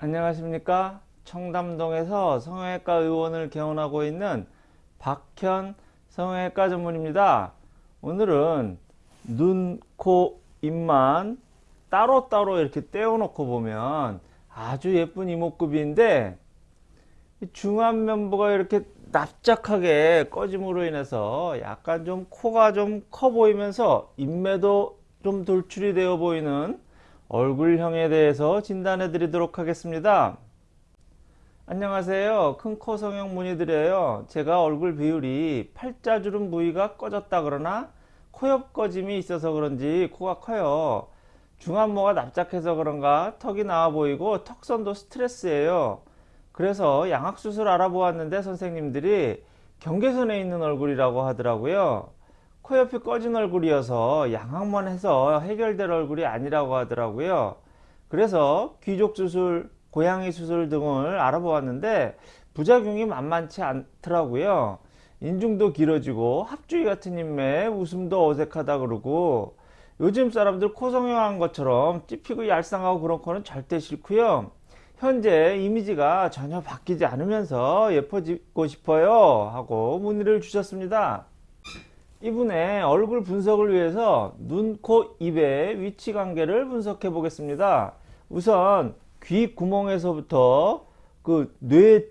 안녕하십니까? 청담동에서 성형외과 의원을 개원하고 있는 박현 성형외과 전문입니다. 오늘은 눈, 코, 입만 따로따로 이렇게 떼어 놓고 보면 아주 예쁜 이목구비인데 중안면부가 이렇게 납작하게 꺼짐으로 인해서 약간 좀 코가 좀 커 보이면서 인매도 좀 돌출이 되어 보이는 얼굴형에 대해서 진단해 드리도록 하겠습니다. 안녕하세요. 큰 코 성형 문의드려요. 제가 얼굴 비율이 팔자주름 부위가 꺼졌다 그러나 코옆 꺼짐이 있어서 그런지 코가 커요. 중안모가 납작해서 그런가 턱이 나와 보이고 턱선도 스트레스예요. 그래서 양악수술 알아보았는데 선생님들이 경계선에 있는 얼굴이라고 하더라고요 코옆이 꺼진 얼굴이어서 양악만 해서 해결될 얼굴이 아니라고 하더라고요. 그래서 귀족 수술 고양이 수술 등을 알아보았는데 부작용이 만만치 않더라고요. 인중도 길어지고 합주위 같은 인매 웃음도 어색하다 그러고 요즘 사람들 코 성형한 것처럼 찝히고 얄쌍하고 그런 코는 절대 싫고요. 현재 이미지가 전혀 바뀌지 않으면서 예뻐지고 싶어요 하고 문의를 주셨습니다 이분의 얼굴 분석을 위해서 눈, 코, 입의 위치 관계를 분석해 보겠습니다. 우선 귀 구멍에서부터 그뇌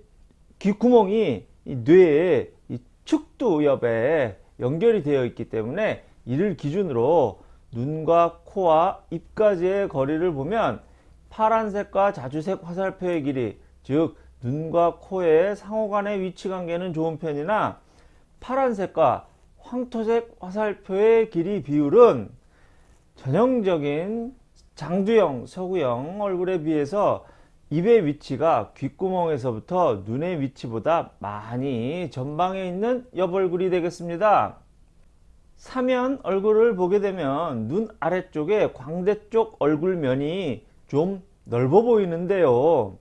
귓구멍이 이 뇌의 이 축두 옆에 연결이 되어 있기 때문에 이를 기준으로 눈과 코와 입까지의 거리를 보면 파란색과 자주색 화살표의 길이 즉 눈과 코의 상호간의 위치관계는 좋은 편이나 파란색과 황토색 화살표의 길이 비율은 전형적인 장두형, 서구형 얼굴에 비해서 입의 위치가 귓구멍에서부터 눈의 위치보다 많이 전방에 있는 옆얼굴이 되겠습니다. 사면 얼굴을 보게 되면 눈 아래쪽에 광대 쪽 얼굴면이 좀 넓어 보이는데요.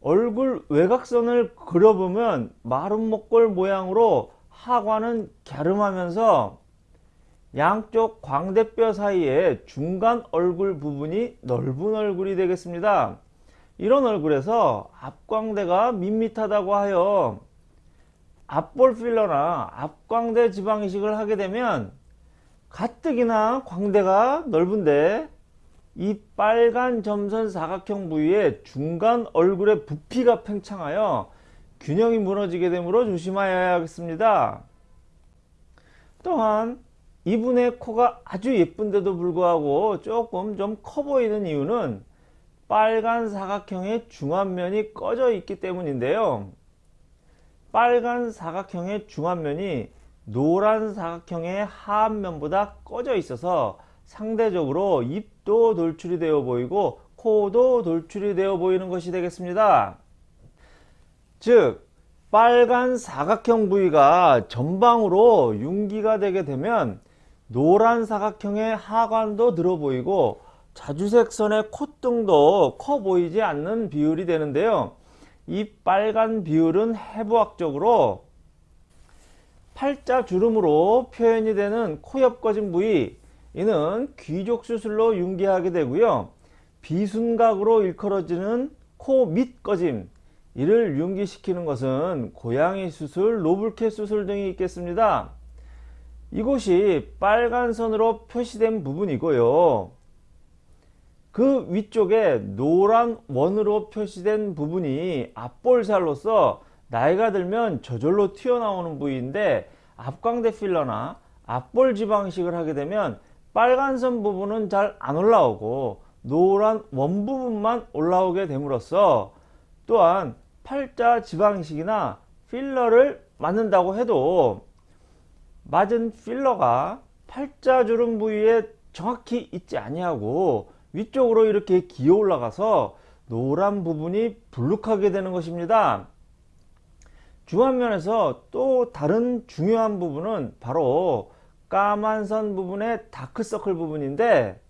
얼굴 외곽선을 그려보면 마른 목골 모양으로 하관은 갸름하면서 양쪽 광대뼈 사이에 중간 얼굴 부분이 넓은 얼굴이 되겠습니다. 이런 얼굴에서 앞광대가 밋밋하다고 하여 앞볼 필러나 앞광대 지방 이식을 하게 되면 가뜩이나 광대가 넓은데 이 빨간 점선 사각형 부위에 중간 얼굴의 부피가 팽창하여 균형이 무너지게 되므로 조심하여야 하겠습니다. 또한 이분의 코가 아주 예쁜데도 불구하고 조금 좀 커 보이는 이유는 빨간 사각형의 중안면이 꺼져 있기 때문인데요. 빨간 사각형의 중안면이 노란 사각형의 하안면보다 꺼져 있어서 상대적으로 입도 돌출이 되어 보이고 코도 돌출이 되어 보이는 것이 되겠습니다. 즉 빨간 사각형 부위가 전방으로 융기가 되게 되면 노란 사각형의 하관도 들어 보이고 자주색 선의 콧등도 커 보이지 않는 비율이 되는데요. 이 빨간 비율은 해부학적으로 팔자 주름으로 표현이 되는 코 옆 꺼진 부위 이는 귀족 수술로 융기하게 되고요. 비순각으로 일컬어지는 코 밑 꺼짐 이를 융기시키는 것은 고양이 수술, 노블캣 수술 등이 있겠습니다. 이곳이 빨간 선으로 표시된 부분이고요. 그 위쪽에 노란 원으로 표시된 부분이 앞볼살로서 나이가 들면 저절로 튀어나오는 부위인데 앞광대 필러나 앞볼 지방식을 하게 되면 빨간 선 부분은 잘 안 올라오고 노란 원 부분만 올라오게 됨으로써 또한 팔자 지방식이나 필러를 맞는다고 해도 맞은 필러가 팔자주름 부위에 정확히 있지 아니하고 위쪽으로 이렇게 기어 올라가서 노란 부분이 불룩하게 되는 것입니다. 중안면에서 또 다른 중요한 부분은 바로 까만 선 부분의 다크서클 부분인데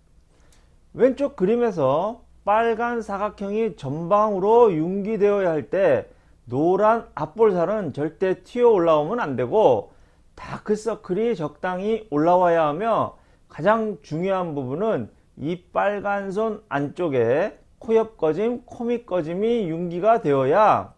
왼쪽 그림에서 빨간 사각형이 전방으로 융기되어야 할 때 노란 앞볼살은 절대 튀어 올라오면 안되고 다크서클이 적당히 올라와야 하며 가장 중요한 부분은 이 빨간 선 안쪽에 코옆 꺼짐, 코밑 꺼짐이 윤기가 되어야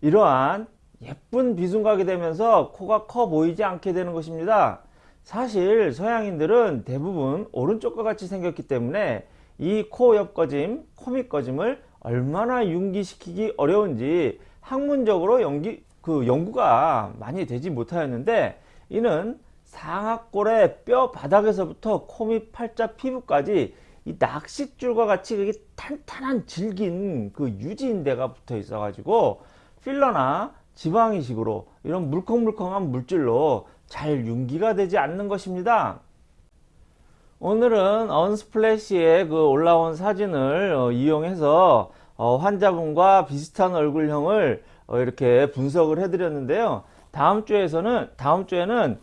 이러한 예쁜 비순각이 되면서 코가 커 보이지 않게 되는 것입니다. 사실 서양인들은 대부분 오른쪽과 같이 생겼기 때문에 이 코옆 꺼짐, 코밑 꺼짐을 얼마나 윤기시키기 어려운지 학문적으로 연기, 그 연구가 많이 되지 못하였는데 이는 상악골의 뼈 바닥에서부터 코밑 팔자 피부까지 이 낚싯줄과 같이 그게 탄탄한 질긴 그 유지인대가 붙어 있어 가지고 필러나 지방이식으로 이런 물컹물컹한 물질로 잘 윤기가 되지 않는 것입니다. 오늘은 언스플래시에 그 올라온 사진을 어, 이용해서 어, 환자분과 비슷한 얼굴형을 어, 이렇게 분석을 해드렸는데요. 다음 주에서는 다음 주에는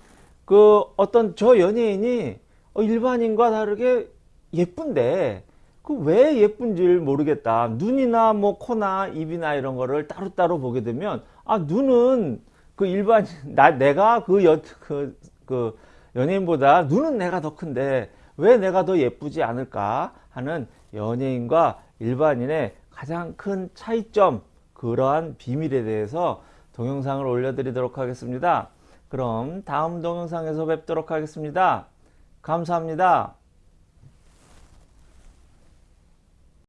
그 어떤 저 연예인이 어, 일반인과 다르게 예쁜데 그 왜 예쁜지를 모르겠다. 눈이나 뭐 코나 입이나 이런 거를 따로따로 보게 되면 아 눈은 그 일반 나 내가 그 여 그, 그 연예인보다 눈은 내가 더 큰데 왜 내가 더 예쁘지 않을까 하는 연예인과 일반인의 가장 큰 차이점 그러한 비밀에 대해서 동영상을 올려드리도록 하겠습니다. 그럼 다음 동영상에서 뵙도록 하겠습니다. 감사합니다.